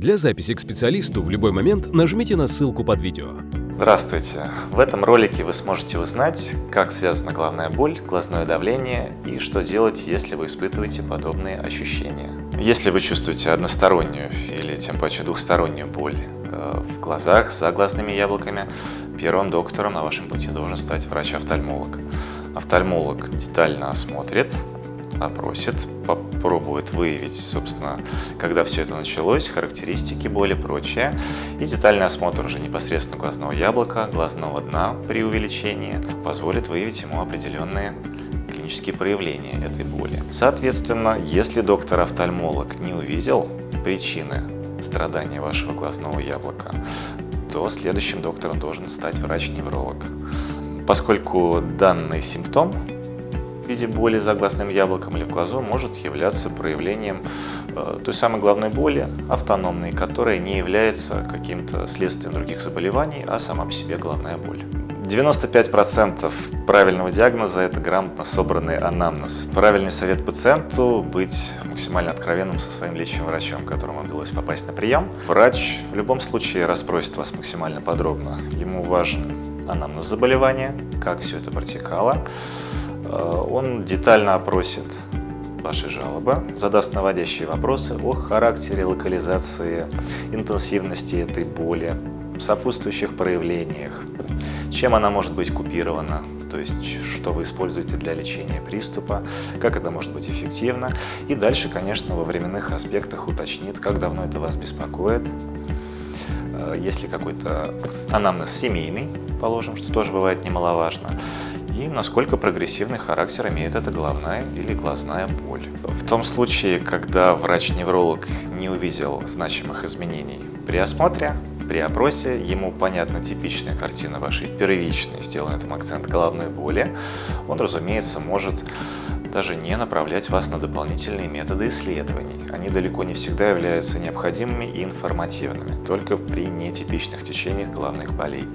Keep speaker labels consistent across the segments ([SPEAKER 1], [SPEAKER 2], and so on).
[SPEAKER 1] Для записи к специалисту в любой момент нажмите на ссылку под видео.
[SPEAKER 2] Здравствуйте! В этом ролике вы сможете узнать, как связана головная боль, глазное давление и что делать, если вы испытываете подобные ощущения. Если вы чувствуете одностороннюю или тем паче двухстороннюю боль э, в глазах, за глазными яблоками, первым доктором на вашем пути должен стать врач-офтальмолог. Офтальмолог детально осмотрит, опросит, попробует выявить, собственно, когда все это началось, характеристики боли, прочее. И детальный осмотр уже непосредственно глазного яблока, глазного дна при увеличении позволит выявить ему определенные клинические проявления этой боли. Соответственно, если доктор-офтальмолог не увидел причины страдания вашего глазного яблока, то следующим доктором должен стать врач-невролог. Поскольку данный симптом виде боли за глазным яблоком или в глазу может являться проявлением э, той самой головной боли, автономной, которая не является каким-то следствием других заболеваний, а сама по себе головная боль. 95% правильного диагноза – это грамотно собранный анамнез. Правильный совет пациенту – быть максимально откровенным со своим лечащим врачом, которому удалось попасть на прием. Врач в любом случае расспросит вас максимально подробно. Ему важен анамнез заболевания, как все это протекало, он детально опросит ваши жалобы, задаст наводящие вопросы о характере, локализации, интенсивности этой боли, сопутствующих проявлениях, чем она может быть купирована, то есть что вы используете для лечения приступа, как это может быть эффективно. И дальше, конечно, во временных аспектах уточнит, как давно это вас беспокоит, э, есть ли какой-то анамнез семейный, положим, что тоже бывает немаловажно, и насколько прогрессивный характер имеет эта головная или глазная боль. В том случае, когда врач-невролог не увидел значимых изменений при осмотре, при опросе, ему понятна типичная картина вашей первичной, сделан этом акцент головной боли, он, разумеется, может даже не направлять вас на дополнительные методы исследований. Они далеко не всегда являются необходимыми и информативными, только при нетипичных течениях головных болей.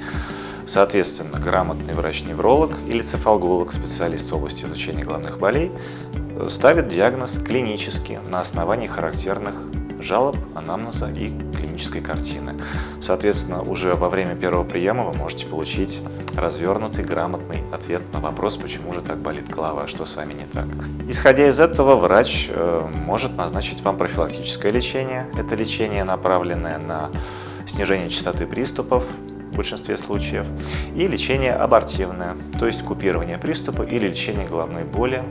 [SPEAKER 2] Соответственно, грамотный врач-невролог или цефалголог, специалист в области изучения головных болей, ставит диагноз клинически на основании характерных жалоб, анамнеза и клинической картины. Соответственно, уже во время первого приема вы можете получить развернутый, грамотный ответ на вопрос, почему же так болит голова, что с вами не так. Исходя из этого, врач э, может назначить вам профилактическое лечение. Это лечение, направленное на снижение частоты приступов, в большинстве случаев, и лечение абортивное, то есть купирование приступа или лечение головной боли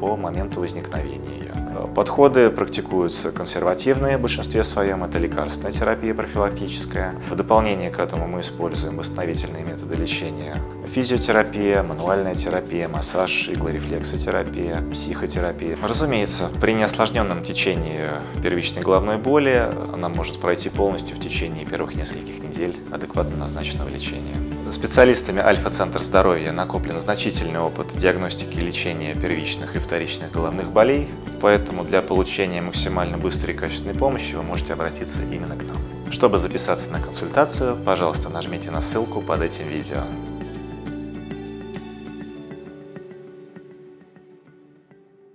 [SPEAKER 2] по моменту возникновения ее. Подходы практикуются консервативные, в большинстве своем это лекарственная терапия профилактическая. В дополнение к этому мы используем восстановительные методы лечения. Физиотерапия, мануальная терапия, массаж, иглорефлексотерапия, психотерапия. Разумеется, при неосложненном течении первичной головной боли она может пройти полностью в течение первых нескольких недель адекватно назначенного лечения. Специалистами Альфа-центр здоровья накоплен значительный опыт диагностики и лечения первичных и вторичных головных болей, поэтому для получения максимально быстрой и качественной помощи вы можете обратиться именно к нам. Чтобы записаться на консультацию, пожалуйста, нажмите на ссылку под этим видео.